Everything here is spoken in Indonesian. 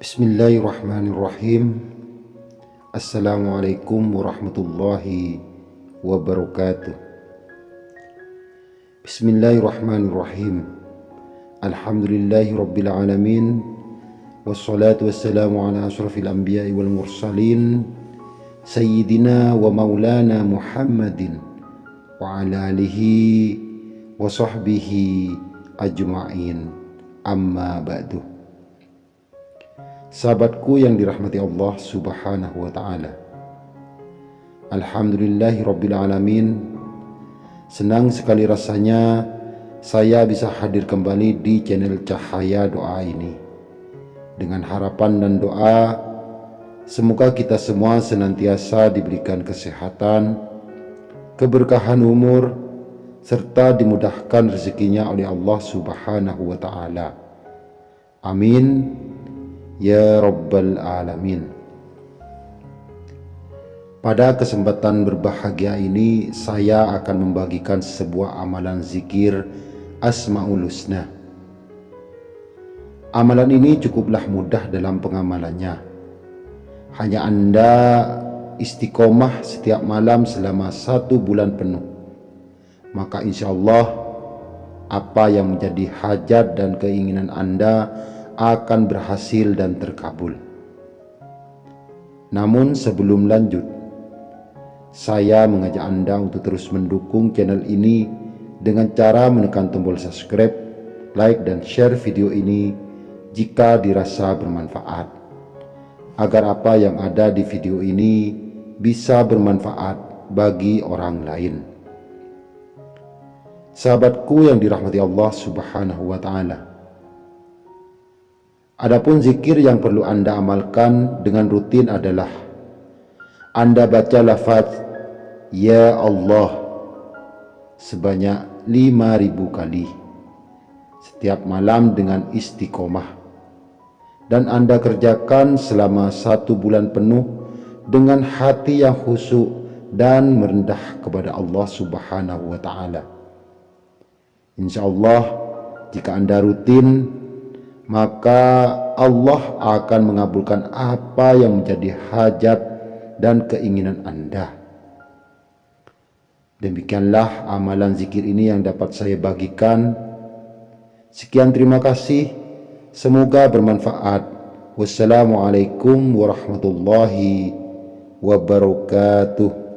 بسم الله الرحمن الرحيم السلام عليكم ورحمة الله وبركاته بسم الله الرحمن الرحيم الحمد لله رب العالمين والصلاة والسلام على أشرف الأنبياء والمرسلين سيدنا ومولانا محمد وعلى آله وصحبه أجمعين أما بعده Sahabatku yang dirahmati Allah subhanahu wa ta'ala. Alhamdulillahi Rabbil Alamin. Senang sekali rasanya saya bisa hadir kembali di channel Cahaya Doa ini. Dengan harapan dan doa Semoga kita semua senantiasa diberikan kesehatan Keberkahan umur Serta dimudahkan rezekinya oleh Allah subhanahu wa ta'ala. Amin Ya Rabbal Alamin. Pada kesempatan berbahagia ini saya akan membagikan sebuah amalan zikir Asma'ul Husna. Amalan ini cukuplah mudah dalam pengamalannya. Hanya Anda istiqomah setiap malam selama satu bulan penuh. Maka insya Allah apa yang menjadi hajat dan keinginan Anda akan berhasil dan terkabul. Namun sebelum lanjut, saya mengajak Anda untuk terus mendukung channel ini dengan cara menekan tombol subscribe, like, dan share video ini jika dirasa bermanfaat. Agar apa yang ada di video ini bisa bermanfaat bagi orang lain. Sahabatku yang dirahmati Allah subhanahu wa ta'ala. Adapun zikir yang perlu Anda amalkan dengan rutin adalah Anda baca lafaz Ya Allah sebanyak 5000 kali setiap malam dengan istiqomah. Dan Anda kerjakan selama satu bulan penuh dengan hati yang khusyuk dan merendah kepada Allah subhanahu wa ta'ala. InsyaAllah jika Anda rutin maka Allah akan mengabulkan apa yang menjadi hajat dan keinginan Anda. Demikianlah amalan zikir ini yang dapat saya bagikan. Sekian terima kasih. Semoga bermanfaat. Wassalamualaikum warahmatullahi wabarakatuh.